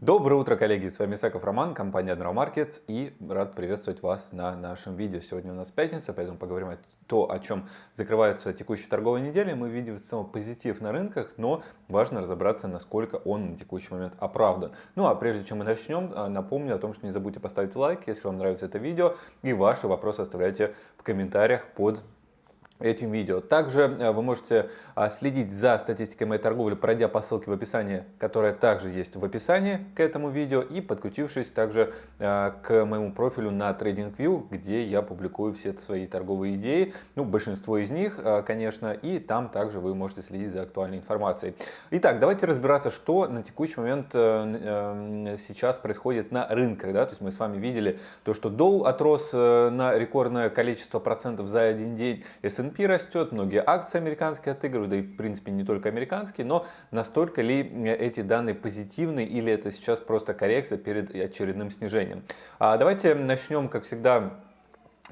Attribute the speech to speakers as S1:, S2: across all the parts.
S1: Доброе утро, коллеги! С вами Исаков Роман, компания Admiral Markets и рад приветствовать вас на нашем видео. Сегодня у нас пятница, поэтому поговорим о том, о чем закрывается текущая торговая неделя. Мы видим в целом позитив на рынках, но важно разобраться, насколько он на текущий момент оправдан. Ну а прежде чем мы начнем, а, напомню о том, что не забудьте поставить лайк, если вам нравится это видео, и ваши вопросы оставляйте в комментариях под этим видео. Также э, вы можете а, следить за статистикой моей торговли, пройдя по ссылке в описании, которая также есть в описании к этому видео, и подключившись также э, к моему профилю на TradingView, где я публикую все свои торговые идеи, ну, большинство из них, э, конечно, и там также вы можете следить за актуальной информацией. Итак, давайте разбираться, что на текущий момент сейчас происходит на рынках. Да? То есть мы с вами видели то, что Dow отрос на рекордное количество процентов за один день, S&P растет, многие акции американские отыгрывают, да и в принципе не только американские, но настолько ли эти данные позитивны или это сейчас просто коррекция перед очередным снижением. А давайте начнем, как всегда,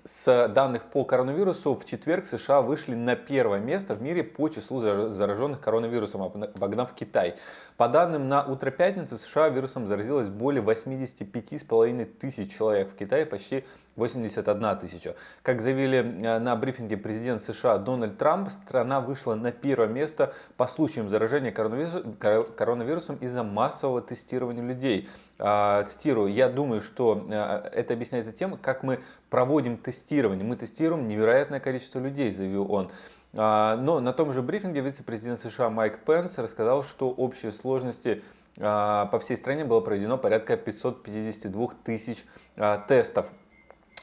S1: с данных по коронавирусу в четверг США вышли на первое место в мире по числу зараженных коронавирусом, обогнав Китай. По данным на утро пятницы в США вирусом заразилось более 85,5 тысяч человек, в Китае почти 81 тысяча. Как заявили э, на брифинге президент США Дональд Трамп, страна вышла на первое место по случаям заражения коронавирусом из-за массового тестирования людей. А, цитирую, я думаю, что э, это объясняется тем, как мы проводим тестирование. Мы тестируем невероятное количество людей, заявил он. А, но на том же брифинге вице-президент США Майк Пенс рассказал, что общие сложности а, по всей стране было проведено порядка 552 тысяч тестов.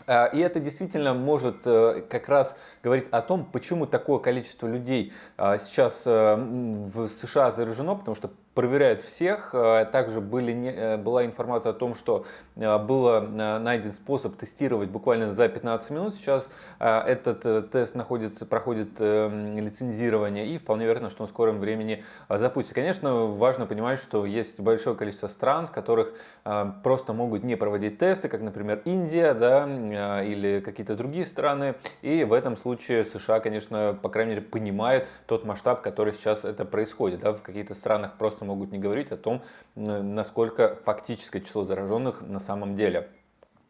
S1: И это действительно может э, как раз говорить о том, почему такое количество людей сейчас э, в США заражено, потому что проверяют всех. Э, также были, э, была информация о том, что э, был найден способ тестировать буквально за 15 минут. Сейчас этот тест находится, проходит лицензирование и вполне вероятно, что он в скором времени запустится. Конечно, важно понимать, что есть большое количество стран, в которых просто могут не проводить тесты, как, например, Индия да, или какие-то другие страны. И в этом случае США, конечно, по крайней мере, понимают тот масштаб, который сейчас это происходит. Да, в каких-то странах просто просто могут не говорить о том, насколько фактическое число зараженных на самом деле.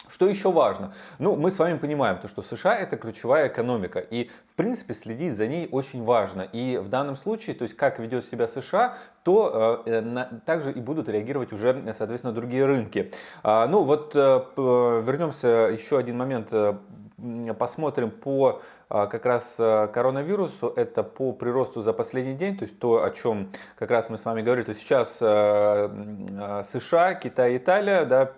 S1: Что еще важно? Ну, мы с вами понимаем, то, что США это ключевая экономика, и в принципе следить за ней очень важно. И в данном случае, то есть как ведет себя США, то э, на, также и будут реагировать уже, соответственно, другие рынки. А, ну вот э, вернемся еще один момент э, посмотрим по а, как раз а, коронавирусу, это по приросту за последний день, то есть то, о чем как раз мы с вами говорили, то есть сейчас а, США, Китай, Италия, да,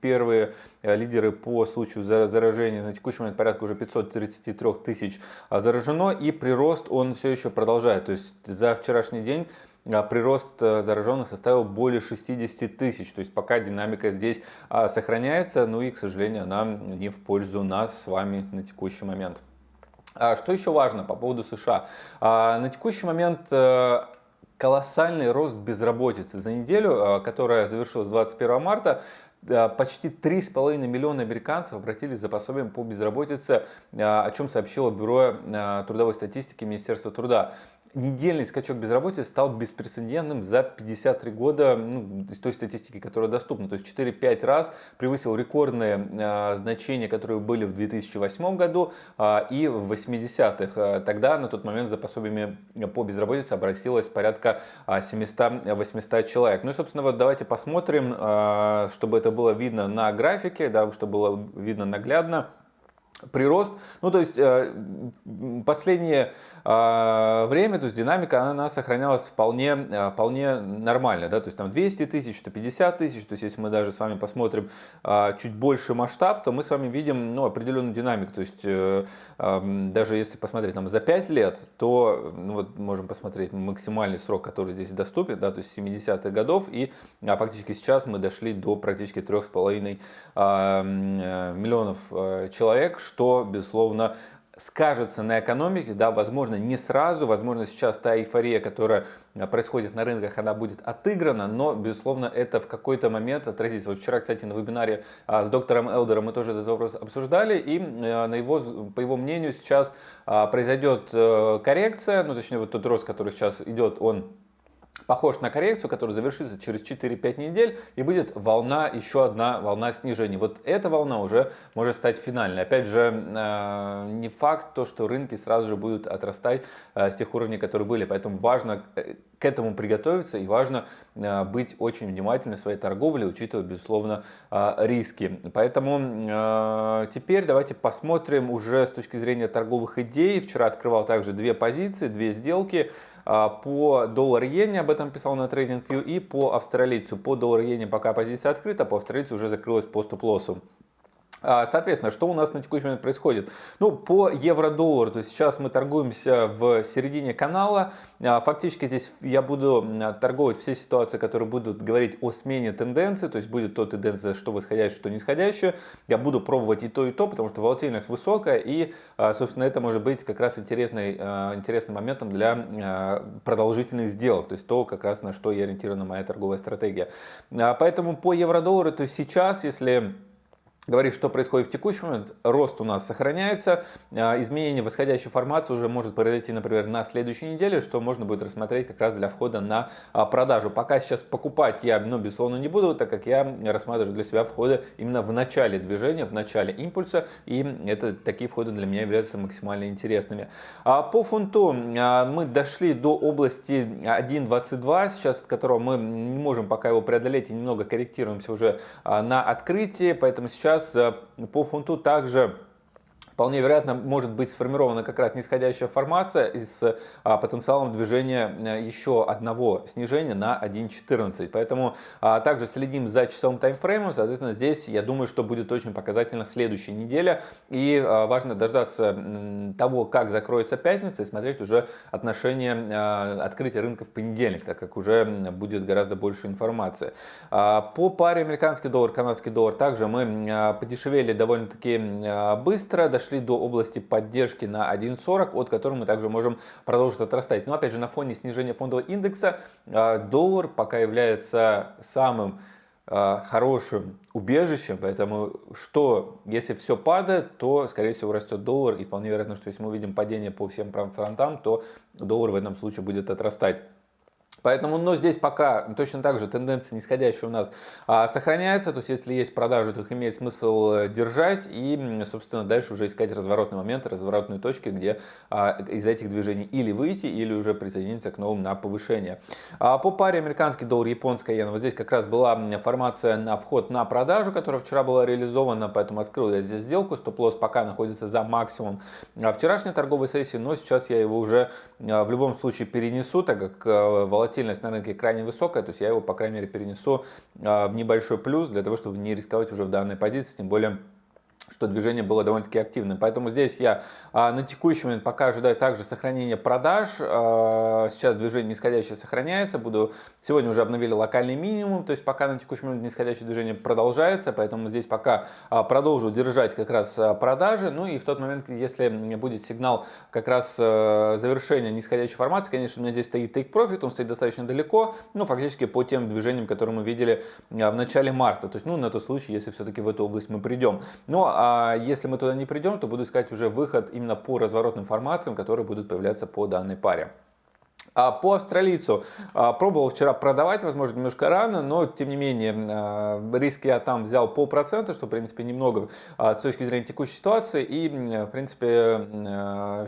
S1: первые лидеры по случаю заражения, на текущий момент порядка уже 533 тысяч заражено, и прирост он все еще продолжает, то есть за вчерашний день прирост зараженных составил более 60 тысяч. То есть пока динамика здесь сохраняется, ну и, к сожалению, она не в пользу нас с вами на текущий момент. А что еще важно по поводу США? А, на текущий момент э, колоссальный рост безработицы. За неделю, э, которая завершилась 21 марта, почти 3,5 миллиона американцев обратились за пособием по безработице, э, о чем сообщило Бюро трудовой статистики Министерства труда недельный скачок безработицы стал беспрецедентным за 53 года ну, той статистики, которая доступна. То есть 4-5 раз превысил рекордные э, значения, которые были в 2008 году э, и в 80-х. Тогда на тот момент за пособиями по безработице обратилось порядка 700-800 человек. Ну и, собственно, вот давайте посмотрим, э, чтобы это было видно на графике, да, чтобы было видно наглядно прирост. Ну, то есть э, последнее э, время, то есть динамика, она, сохранялась вполне, э, вполне нормально, да, то есть там 200 тысяч, 150 тысяч, то есть если мы даже с вами посмотрим чуть больше масштаб, то мы с вами видим, ну, определенную динамику, то есть даже если посмотреть там за 5 лет, то, ну, вот можем посмотреть максимальный срок, который здесь доступен, да, то есть 70-х годов, и а, фактически сейчас мы дошли до практически 3,5 миллионов человек, что, безусловно, скажется на экономике, да, возможно, не сразу, возможно, сейчас та эйфория, которая а, происходит на рынках, она будет отыграна, но, безусловно, это в какой-то момент отразится. Вот вчера, кстати, на вебинаре а, с доктором Элдером мы тоже этот вопрос обсуждали, и а, на его, по его мнению сейчас произойдет э, коррекция, ну, точнее, вот тот рост, который сейчас идет, он похож на коррекцию, которая завершится через 4-5 недель и будет волна, еще одна волна снижений. Вот эта волна уже может стать финальной. Опять же, э, не факт то, что рынки сразу же будут отрастать э, с тех уровней, которые были. Поэтому важно э, к этому приготовиться и важно быть очень внимательным в своей торговле, учитывая, безусловно, риски. Поэтому теперь давайте посмотрим уже с точки зрения торговых идей. Вчера открывал также две позиции, две сделки. А, по доллар-иене, об этом писал на TradingView, и по австралийцу. По доллар-иене пока позиция открыта, по австралийцу уже закрылась по стоп-лоссу. А, соответственно, что у нас на текущий момент происходит? Ну, по евро-доллару, то есть сейчас мы торгуемся в середине канала. А, фактически здесь я буду торговать все ситуации, которые будут говорить о смене тенденции, то есть будет то тенденция, что восходящая, что нисходящая. Я буду пробовать и то, и то, потому что волатильность высокая, и, а, собственно, это может быть как раз интересный, интересным моментом для продолжительных сделок, то есть то, как раз на что и ориентирована моя торговая стратегия. Поэтому по евро-доллару, то есть сейчас, если говорит, что происходит в текущий момент. Рост у нас сохраняется. А, изменение восходящей формации уже может произойти, например, на следующей неделе, что можно будет рассмотреть как раз для входа на а, продажу. Пока сейчас покупать я, ну, безусловно, не буду, так как я рассматриваю для себя входы именно в начале движения, в начале импульса. И это такие входы для меня являются максимально интересными. А по фунту мы дошли до области 1.22, сейчас от которого мы не можем пока его преодолеть и немного корректируемся уже на открытии. Поэтому сейчас сейчас э, по фунту также вполне вероятно может быть сформирована как раз нисходящая формация с а, потенциалом движения э, еще одного снижения на 1.14. Поэтому а, также следим за часовым таймфреймом. Соответственно, здесь я думаю, что будет очень показательно следующая неделя. И а, важно дождаться того, как закроется пятница и смотреть уже отношение открытия рынка в понедельник, так как уже будет гораздо больше информации. По паре американский доллар, канадский доллар также мы подешевели довольно-таки быстро, дошли дошли до области поддержки на 1.40, от которой мы также можем продолжить отрастать. Но опять же на фоне снижения фондового индекса а, доллар пока является самым а, хорошим убежищем, поэтому что, если все падает, то, скорее всего, растет доллар, и вполне вероятно, что если мы увидим падение по всем фронтам, то доллар в этом случае будет отрастать. Поэтому, но здесь пока точно так же тенденция нисходящая у нас а, сохраняется. То есть, если есть продажи, то их имеет смысл э, держать и, собственно, дальше уже искать разворотный момент, разворотные точки, где а, из этих движений или выйти, или уже присоединиться к новым на повышение. А, по паре американский доллар, японская иена, вот здесь как раз была формация на вход на продажу, которая вчера была реализована, поэтому открыл я здесь сделку. Стоп-лосс пока находится за максимум вчерашней торговой сессии, но сейчас я его уже а, в любом случае перенесу, так как э, волатильность волатильность на рынке крайне высокая, то есть я его, по крайней мере, перенесу а, в небольшой плюс для того, чтобы не рисковать уже в данной позиции, тем более что движение было довольно-таки активным. Поэтому здесь я а, на текущий момент пока ожидаю также сохранения продаж. А, сейчас движение нисходящее сохраняется. Буду Сегодня уже обновили локальный минимум, то есть пока на текущий момент нисходящее движение продолжается. Поэтому здесь пока а, продолжу держать как раз а, продажи. Ну и в тот момент, если будет сигнал как раз а, завершения нисходящей формации, конечно, у меня здесь стоит take profit, он стоит достаточно далеко, ну фактически по тем движениям, которые мы видели а, в начале марта. То есть, ну на тот случай, если все-таки в эту область мы придем. Ну а если мы туда не придем, то буду искать уже выход именно по разворотным формациям, которые будут появляться по данной паре. А по австралийцу а, пробовал вчера продавать, возможно, немножко рано, но тем не менее а, риски я там взял полпроцента, что в принципе немного с точки зрения текущей ситуации и в принципе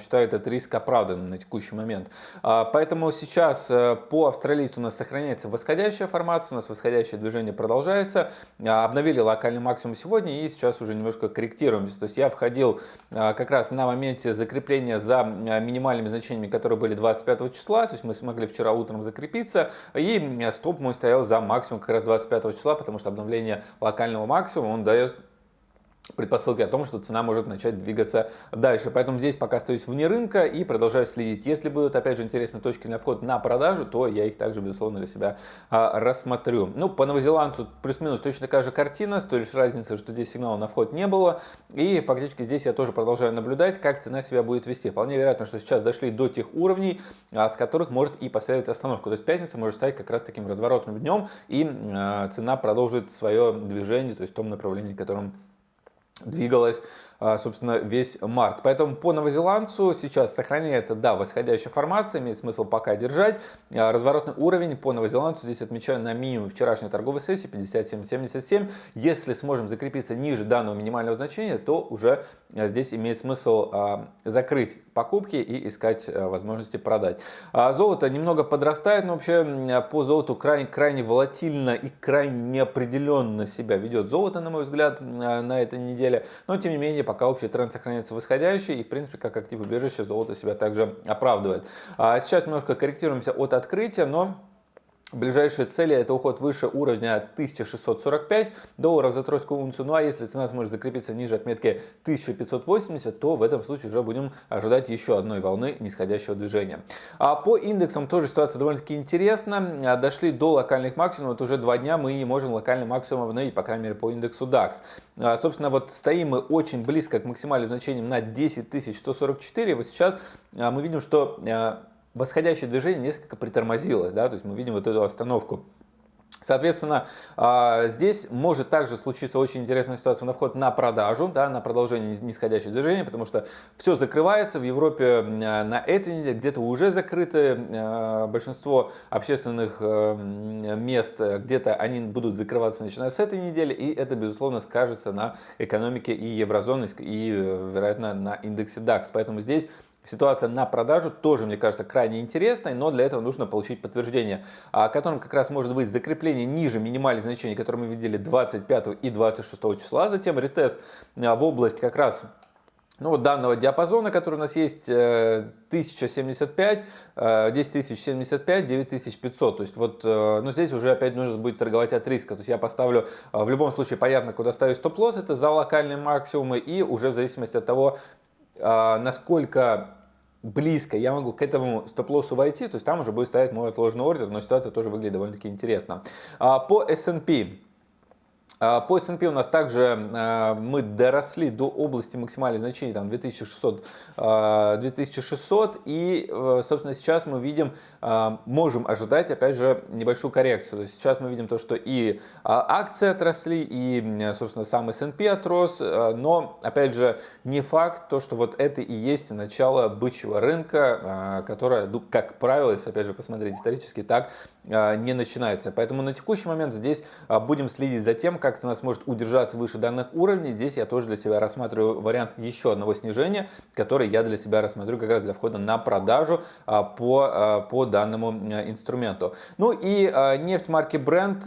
S1: считаю этот риск оправданным на текущий момент. Поэтому сейчас э, по австралийцу у нас сохраняется восходящая формация, у нас восходящее движение продолжается. Обновили локальный максимум сегодня и сейчас уже немножко корректируемся. То есть я входил как раз на моменте закрепления за минимальными значениями, которые были 25 числа, то есть мы смогли вчера утром закрепиться, и стоп мой стоял за максимум как раз 25 числа, потому что обновление локального максимума, он дает предпосылки о том, что цена может начать двигаться дальше. Поэтому здесь пока остаюсь вне рынка и продолжаю следить. Если будут, опять же, интересные точки на вход на продажу, то я их также, безусловно, для себя а, рассмотрю. Ну, по новозеландцу плюс-минус точно такая же картина, с той лишь разницей, что здесь сигнала на вход не было. И фактически здесь я тоже продолжаю наблюдать, как цена себя будет вести. Вполне вероятно, что сейчас дошли до тех уровней, а, с которых может и последовать остановка. То есть пятница может стать как раз таким разворотным днем, и а, цена продолжит свое движение, то есть в том направлении, в котором двигалась собственно, весь март. Поэтому по новозеландцу сейчас сохраняется, да, восходящая формация, имеет смысл пока держать. Разворотный уровень по новозеландцу здесь отмечаю на минимум вчерашней торговой сессии 57.77. Если сможем закрепиться ниже данного минимального значения, то уже здесь имеет смысл закрыть покупки и искать возможности продать. Золото немного подрастает, но вообще по золоту крайне, крайне волатильно и крайне неопределенно себя ведет золото, на мой взгляд, на этой неделе. Но тем не менее, пока общий тренд сохраняется восходящий и в принципе как актив убежище золото себя также оправдывает. Сейчас немножко корректируемся от открытия, но Ближайшие цели это уход выше уровня 1645 долларов за тройскую унцию. Ну а если цена сможет закрепиться ниже отметки 1580, то в этом случае уже будем ожидать еще одной волны нисходящего движения. А по индексам тоже ситуация довольно-таки интересна. Дошли до локальных максимумов. Вот уже два дня мы не можем локальный максимум обновить, по крайней мере по индексу DAX. А, собственно, вот стоим мы очень близко к максимальным значениям на 10144. Вот сейчас а, мы видим, что а, восходящее движение несколько притормозилось, да, то есть мы видим вот эту остановку. Соответственно, а, здесь может также случиться очень интересная ситуация на вход на продажу, да, на продолжение нисходящего движения, потому что все закрывается. В Европе на этой неделе где-то уже закрыты а, большинство общественных э, мест, где-то они будут закрываться начиная с этой недели, и это, безусловно, скажется на экономике и еврозоны, и, вероятно, на индексе DAX. Поэтому здесь Ситуация на продажу тоже, мне кажется, крайне интересной, но для этого нужно получить подтверждение, о котором как раз может быть закрепление ниже минимальных значений, которые мы видели 25 и 26 числа, затем ретест а, в область как раз ну, вот данного диапазона, который у нас есть, 1075, 10075, 9500. То есть вот, э, ну, здесь уже опять нужно будет торговать от риска. То есть я поставлю, э, в любом случае, понятно, куда ставить стоп-лосс, это за локальные максимумы, и уже в зависимости от того, а, насколько близко я могу к этому стоп-лоссу войти, то есть там уже будет стоять мой отложенный ордер, но ситуация тоже выглядит довольно-таки интересно. А, по S&P а, по S&P у нас также а, мы доросли до области максимальных значений, там 2600, 2600 а, и, э, собственно, сейчас мы видим, можем ожидать, опять же, небольшую коррекцию. То есть сейчас мы видим то, что и акции отросли, и, собственно, сам S&P отрос, но, опять же, не факт то, что вот это и есть начало бычьего рынка, которое, ну, как правило, если, опять же, посмотреть исторически, так не начинается. Поэтому на текущий момент здесь будем следить за тем, как как цена сможет удержаться выше данных уровней. Здесь я тоже для себя рассматриваю вариант еще одного снижения, который я для себя рассмотрю как раз для входа на продажу а, по, а, по данному а, инструменту. Ну и нефть марки Brent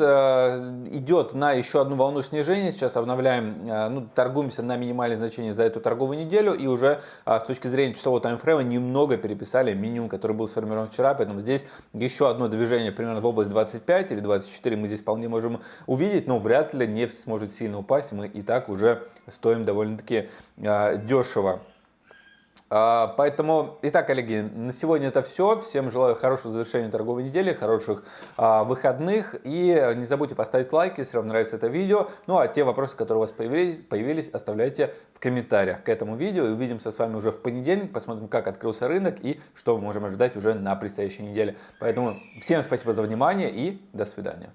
S1: идет на еще одну волну снижения. Сейчас обновляем, ну, торгуемся на минимальные значения за эту торговую неделю и уже с точки зрения часового таймфрейма немного переписали минимум, который был сформирован вчера. Поэтому здесь еще одно движение примерно в область 25 или 24 мы здесь вполне можем увидеть, но вряд ли нефть сможет сильно упасть, мы и так уже стоим довольно-таки а, дешево. А, поэтому, итак, коллеги, на сегодня это все. Всем желаю хорошего завершения торговой недели, хороших а, выходных. И не забудьте поставить лайк, если вам нравится это видео. Ну а те вопросы, которые у вас появились, появились оставляйте в комментариях к этому видео. И увидимся с вами уже в понедельник. Посмотрим, как открылся рынок и что мы можем ожидать уже на предстоящей неделе. Поэтому всем спасибо за внимание и до свидания.